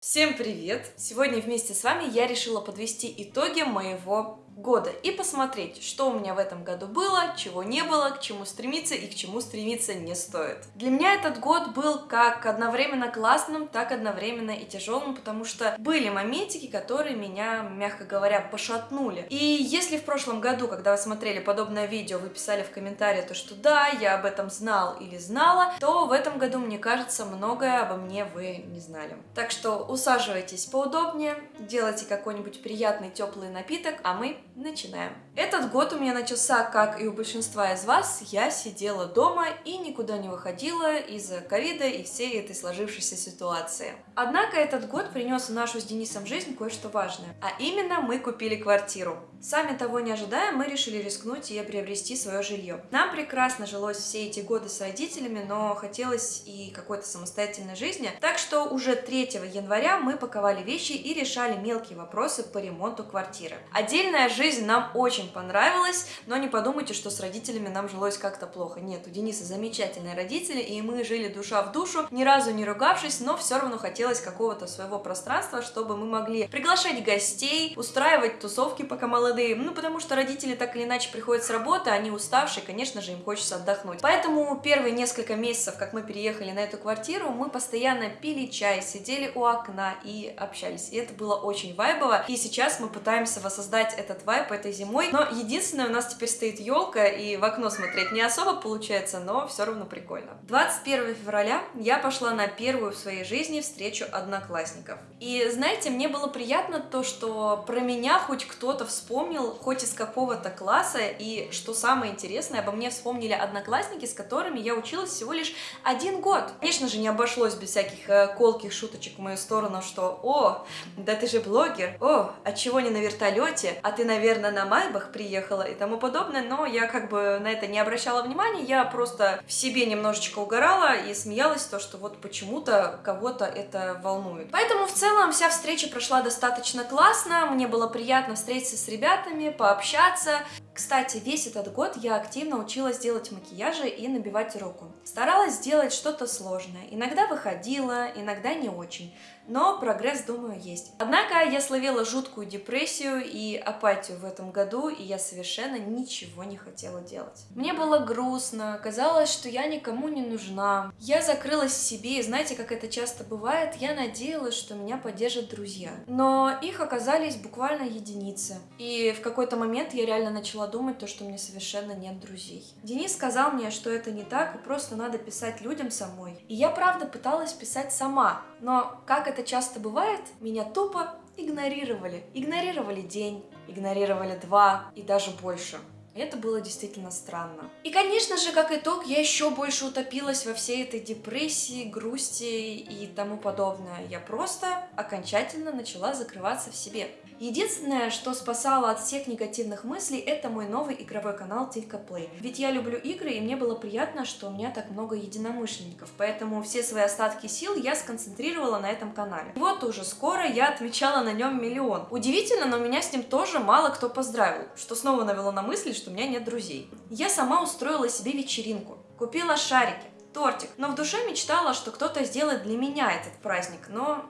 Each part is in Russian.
Всем привет! Сегодня вместе с вами я решила подвести итоги моего года и посмотреть, что у меня в этом году было, чего не было, к чему стремиться и к чему стремиться не стоит. Для меня этот год был как одновременно классным, так одновременно и тяжелым, потому что были моментики, которые меня, мягко говоря, пошатнули. И если в прошлом году, когда вы смотрели подобное видео, вы писали в комментарии то, что да, я об этом знал или знала, то в этом году, мне кажется, многое обо мне вы не знали. Так что усаживайтесь поудобнее, делайте какой-нибудь приятный теплый напиток, а мы начинаем. Этот год у меня начался, как и у большинства из вас, я сидела дома и никуда не выходила из-за ковида и всей этой сложившейся ситуации. Однако этот год принес в нашу с Денисом жизнь кое-что важное, а именно мы купили квартиру. Сами того не ожидая, мы решили рискнуть и приобрести свое жилье. Нам прекрасно жилось все эти годы с родителями, но хотелось и какой-то самостоятельной жизни, так что уже 3 января мы паковали вещи и решали мелкие вопросы по ремонту квартиры. Отдельная жизнь нам очень понравилась, но не подумайте, что с родителями нам жилось как-то плохо. Нет, у Дениса замечательные родители, и мы жили душа в душу, ни разу не ругавшись, но все равно хотелось какого-то своего пространства, чтобы мы могли приглашать гостей, устраивать тусовки, пока молодые, ну потому что родители так или иначе приходят с работы, они уставшие, конечно же, им хочется отдохнуть. Поэтому первые несколько месяцев, как мы переехали на эту квартиру, мы постоянно пили чай, сидели у окна и общались. И это было очень вайбово. И сейчас мы пытаемся воссоздать этот вайб этой зимой. Но единственное, у нас теперь стоит елка, и в окно смотреть не особо получается, но все равно прикольно. 21 февраля я пошла на первую в своей жизни встречу одноклассников. И знаете, мне было приятно то, что про меня хоть кто-то вспомнил хоть из какого-то класса, и что самое интересное, обо мне вспомнили одноклассники, с которыми я училась всего лишь один год. Конечно же, не обошлось без всяких э, колких шуточек в мою сторону, что «О, да ты же блогер! О, а чего не на вертолете? А ты, наверное, на Майбах приехала?» и тому подобное, но я как бы на это не обращала внимания, я просто в себе немножечко угорала и смеялась, то, что вот почему-то кого-то это волнует. Поэтому в целом вся встреча прошла достаточно классно, мне было приятно встретиться с ребятами, пообщаться. Кстати, весь этот год я активно училась делать макияжи и набивать руку. Старалась сделать что-то сложное. Иногда выходила, иногда не очень но прогресс, думаю, есть. Однако я словила жуткую депрессию и апатию в этом году, и я совершенно ничего не хотела делать. Мне было грустно, казалось, что я никому не нужна. Я закрылась в себе, и знаете, как это часто бывает, я надеялась, что меня поддержат друзья. Но их оказались буквально единицы. И в какой-то момент я реально начала думать то, что мне совершенно нет друзей. Денис сказал мне, что это не так, и просто надо писать людям самой. И я правда пыталась писать сама, но как это часто бывает, меня тупо игнорировали. Игнорировали день, игнорировали два и даже больше. Это было действительно странно. И, конечно же, как итог, я еще больше утопилась во всей этой депрессии, грусти и тому подобное. Я просто окончательно начала закрываться в себе. Единственное, что спасало от всех негативных мыслей, это мой новый игровой канал Тилька Play. Ведь я люблю игры, и мне было приятно, что у меня так много единомышленников, поэтому все свои остатки сил я сконцентрировала на этом канале. И вот уже скоро я отмечала на нем миллион. Удивительно, но меня с ним тоже мало кто поздравил, что снова навело на мысли, что у меня нет друзей. Я сама устроила себе вечеринку, купила шарики, тортик, но в душе мечтала, что кто-то сделает для меня этот праздник, но,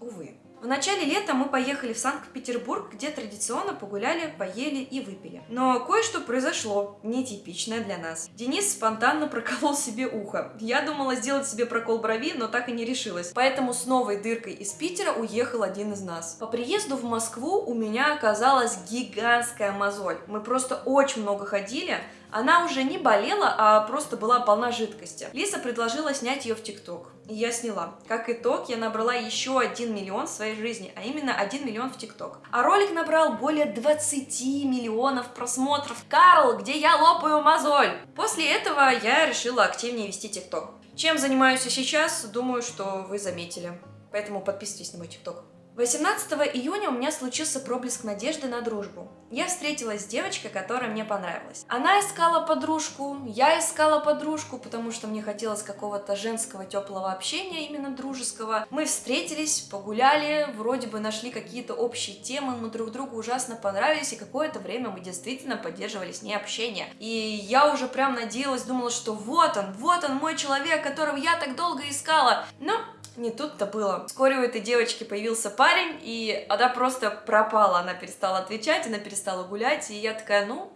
увы. В начале лета мы поехали в Санкт-Петербург, где традиционно погуляли, поели и выпили. Но кое-что произошло, нетипичное для нас. Денис спонтанно проколол себе ухо. Я думала сделать себе прокол брови, но так и не решилась. Поэтому с новой дыркой из Питера уехал один из нас. По приезду в Москву у меня оказалась гигантская мозоль. Мы просто очень много ходили, она уже не болела, а просто была полна жидкости. Лиса предложила снять ее в ТикТок. И я сняла. Как итог, я набрала еще 1 миллион в своей жизни, а именно 1 миллион в ТикТок. А ролик набрал более 20 миллионов просмотров. Карл, где я лопаю мозоль? После этого я решила активнее вести ТикТок. Чем занимаюсь сейчас, думаю, что вы заметили. Поэтому подписывайтесь на мой ТикТок. 18 июня у меня случился проблеск надежды на дружбу. Я встретилась с девочкой, которая мне понравилась. Она искала подружку, я искала подружку, потому что мне хотелось какого-то женского теплого общения, именно дружеского. Мы встретились, погуляли, вроде бы нашли какие-то общие темы, мы друг другу ужасно понравились, и какое-то время мы действительно поддерживали с ней общение. И я уже прям надеялась, думала, что вот он, вот он, мой человек, которого я так долго искала. Но Не тут-то было. Вскоре у этой девочки появился парень, и она просто пропала. Она перестала отвечать, она перестала гулять, и я такая, ну,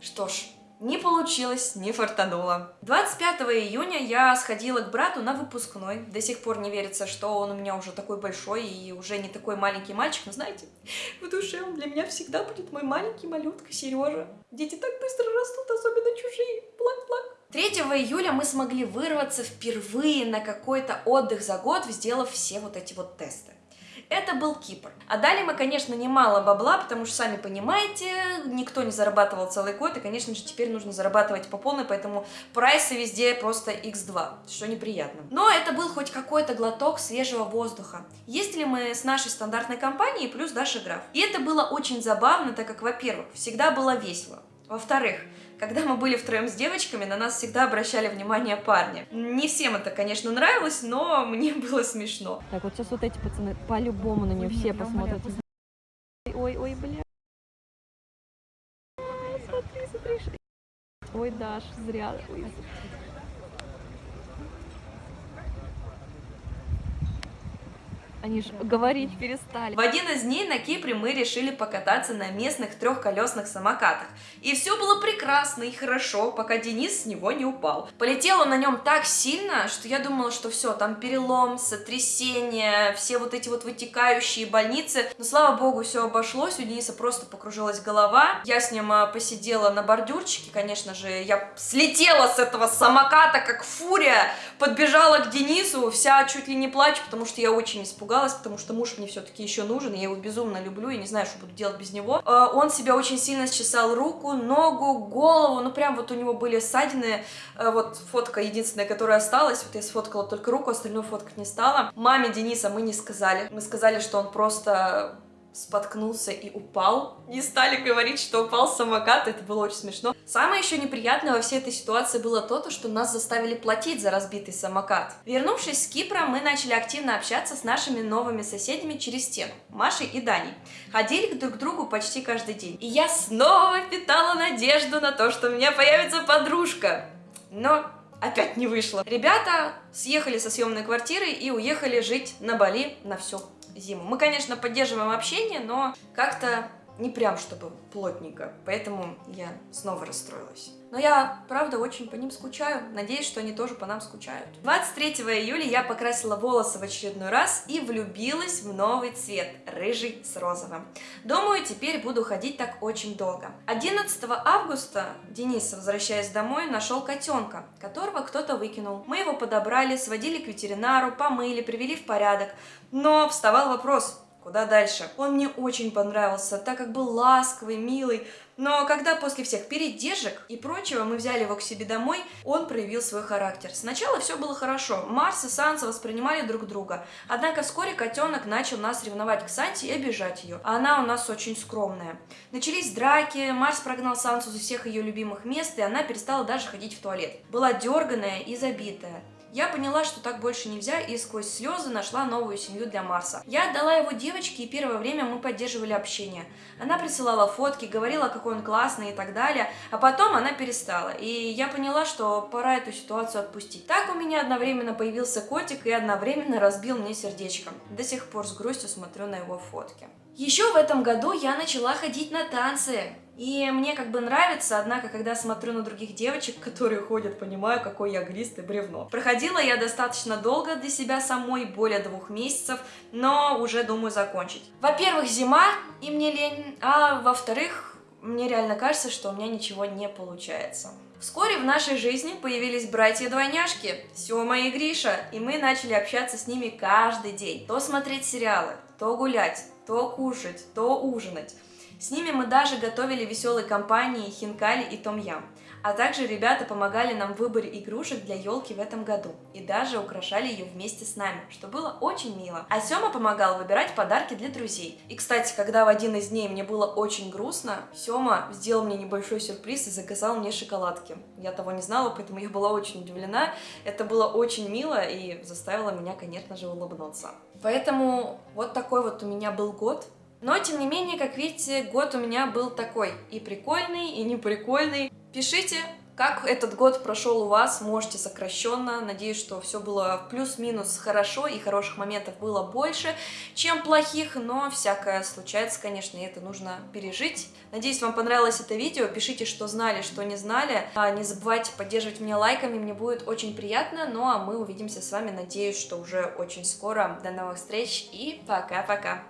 что ж, не получилось, не фартануло. 25 июня я сходила к брату на выпускной. До сих пор не верится, что он у меня уже такой большой и уже не такой маленький мальчик. Но знаете, в душе он для меня всегда будет мой маленький малютка Сережа. Дети так быстро растут, особенно чужие. Плак-плак. 3 июля мы смогли вырваться впервые на какой-то отдых за год, сделав все вот эти вот тесты. Это был Кипр. А дали мы, конечно, немало бабла, потому что, сами понимаете, никто не зарабатывал целый год, и, конечно же, теперь нужно зарабатывать по полной, поэтому прайсы везде просто x2, что неприятно. Но это был хоть какой-то глоток свежего воздуха. Ездили мы с нашей стандартной компанией плюс Даша Граф. И это было очень забавно, так как, во-первых, всегда было весело. Во-вторых, когда мы были втроем с девочками, на нас всегда обращали внимание парни. Не всем это, конечно, нравилось, но мне было смешно. Так, вот сейчас вот эти пацаны по-любому на нее все посмотрят. Ой, ой, бля. Смотри, смотри. Ой, Даш, зря. Ой. Они же говорить перестали. В один из дней на Кипре мы решили покататься на местных трехколесных самокатах. И все было прекрасно и хорошо, пока Денис с него не упал. Полетел он на нем так сильно, что я думала, что все, там перелом, сотрясение, все вот эти вот вытекающие больницы. Но слава богу, все обошлось, у Дениса просто покружилась голова. Я с ним а, посидела на бордюрчике, конечно же, я слетела с этого самоката, как фурия, подбежала к Денису, вся чуть ли не плачу, потому что я очень испугалась испугалась, потому что муж мне все-таки еще нужен, я его безумно люблю, и не знаю, что буду делать без него. А, он себя очень сильно счесал руку, ногу, голову, ну прям вот у него были ссадины, а, вот фотка единственная, которая осталась, вот я сфоткала только руку, остальную фоткать не стала. Маме Дениса мы не сказали, мы сказали, что он просто споткнулся и упал. Не стали говорить, что упал с самоката, это было очень смешно. Самое еще неприятное во всей этой ситуации было то, что нас заставили платить за разбитый самокат. Вернувшись с Кипра, мы начали активно общаться с нашими новыми соседями через стену, Машей и Даней. Ходили друг к другу почти каждый день. И я снова питала надежду на то, что у меня появится подружка. Но опять не вышло. Ребята съехали со съемной квартиры и уехали жить на Бали на всю зиму. Мы, конечно, поддерживаем общение, но как-то не прям чтобы плотненько, поэтому я снова расстроилась. Но я, правда, очень по ним скучаю, надеюсь, что они тоже по нам скучают. 23 июля я покрасила волосы в очередной раз и влюбилась в новый цвет, рыжий с розовым. Думаю, теперь буду ходить так очень долго. 11 августа Денис, возвращаясь домой, нашел котенка, которого кто-то выкинул. Мы его подобрали, сводили к ветеринару, помыли, привели в порядок. Но вставал вопрос, Куда дальше? Он мне очень понравился, так как был ласковый, милый, но когда после всех передержек и прочего мы взяли его к себе домой, он проявил свой характер. Сначала все было хорошо, Марс и Санса воспринимали друг друга, однако вскоре котенок начал нас ревновать к Санте и обижать ее, а она у нас очень скромная. Начались драки, Марс прогнал Сансу за всех ее любимых мест, и она перестала даже ходить в туалет. Была дерганая и забитая. Я поняла, что так больше нельзя, и сквозь слезы нашла новую семью для Марса. Я отдала его девочке, и первое время мы поддерживали общение. Она присылала фотки, говорила, какой он классный и так далее, а потом она перестала. И я поняла, что пора эту ситуацию отпустить. Так у меня одновременно появился котик и одновременно разбил мне сердечко. До сих пор с грустью смотрю на его фотки. Еще в этом году я начала ходить на танцы. И мне как бы нравится, однако, когда смотрю на других девочек, которые ходят, понимаю, какой я глистый бревно. Проходила я достаточно долго для себя самой, более двух месяцев, но уже думаю закончить. Во-первых, зима, и мне лень, а во-вторых, мне реально кажется, что у меня ничего не получается. Вскоре в нашей жизни появились братья-двойняшки, Сёма и Гриша, и мы начали общаться с ними каждый день. То смотреть сериалы, то гулять, то кушать, то ужинать. С ними мы даже готовили веселые компании хинкали и том-ям. А также ребята помогали нам в выборе игрушек для елки в этом году и даже украшали ее вместе с нами, что было очень мило. А Сёма помогал выбирать подарки для друзей. И, кстати, когда в один из дней мне было очень грустно, Сёма сделал мне небольшой сюрприз и заказал мне шоколадки. Я того не знала, поэтому я была очень удивлена. Это было очень мило и заставило меня, конечно же, улыбнуться. Поэтому вот такой вот у меня был год. Но, тем не менее, как видите, год у меня был такой и прикольный, и неприкольный. Пишите, Как этот год прошел у вас, можете сокращенно. Надеюсь, что все было плюс-минус хорошо и хороших моментов было больше, чем плохих, но всякое случается, конечно, и это нужно пережить. Надеюсь, вам понравилось это видео. Пишите, что знали, что не знали. А не забывайте поддерживать меня лайками, мне будет очень приятно. Ну а мы увидимся с вами, надеюсь, что уже очень скоро. До новых встреч и пока-пока!